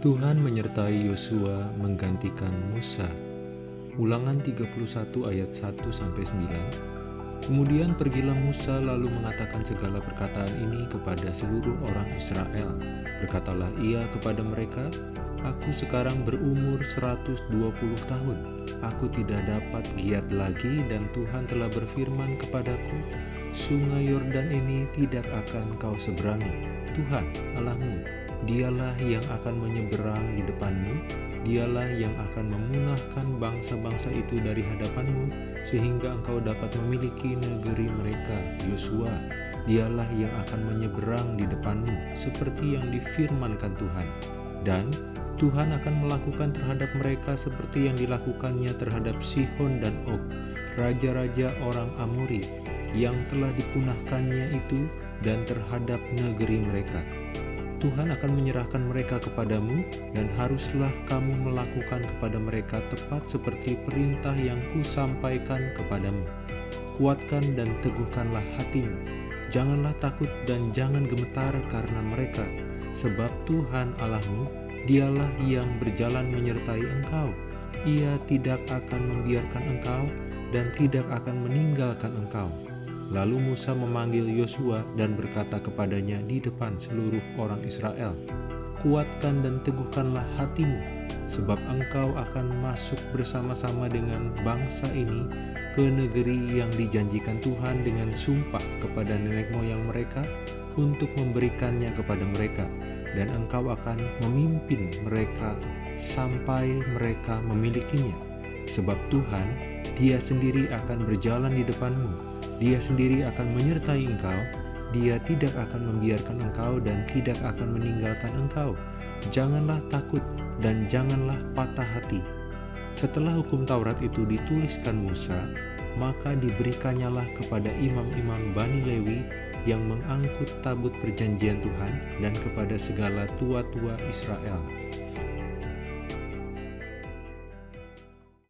Tuhan menyertai Yosua menggantikan Musa. Ulangan 31 ayat 1 sampai 9. Kemudian pergilah Musa lalu mengatakan segala perkataan ini kepada seluruh orang Israel. Berkatalah ia kepada mereka, Aku sekarang berumur 120 tahun. Aku tidak dapat giat lagi dan Tuhan telah berfirman kepadaku, Sungai Yordan ini tidak akan kau seberangi. Tuhan Allahmu Dialah yang akan menyeberang di depanmu, dialah yang akan memunahkan bangsa-bangsa itu dari hadapanmu, sehingga engkau dapat memiliki negeri mereka, Yosua. Dialah yang akan menyeberang di depanmu, seperti yang difirmankan Tuhan. Dan Tuhan akan melakukan terhadap mereka seperti yang dilakukannya terhadap Sihon dan Og, raja-raja orang Amori, yang telah dipunahkannya itu dan terhadap negeri mereka. Tuhan akan menyerahkan mereka kepadamu dan haruslah kamu melakukan kepada mereka tepat seperti perintah yang kusampaikan kepadamu. Kuatkan dan teguhkanlah hatimu. Janganlah takut dan jangan gemetar karena mereka, sebab Tuhan Allahmu, dialah yang berjalan menyertai engkau. Ia tidak akan membiarkan engkau dan tidak akan meninggalkan engkau. Lalu Musa memanggil Yosua dan berkata kepadanya di depan seluruh orang Israel, Kuatkan dan teguhkanlah hatimu, sebab engkau akan masuk bersama-sama dengan bangsa ini ke negeri yang dijanjikan Tuhan dengan sumpah kepada nenek moyang mereka untuk memberikannya kepada mereka, dan engkau akan memimpin mereka sampai mereka memilikinya. Sebab Tuhan, dia sendiri akan berjalan di depanmu, dia sendiri akan menyertai engkau, dia tidak akan membiarkan engkau dan tidak akan meninggalkan engkau. Janganlah takut dan janganlah patah hati. Setelah hukum Taurat itu dituliskan Musa, maka diberikannya kepada imam-imam Bani Lewi yang mengangkut tabut perjanjian Tuhan dan kepada segala tua-tua Israel.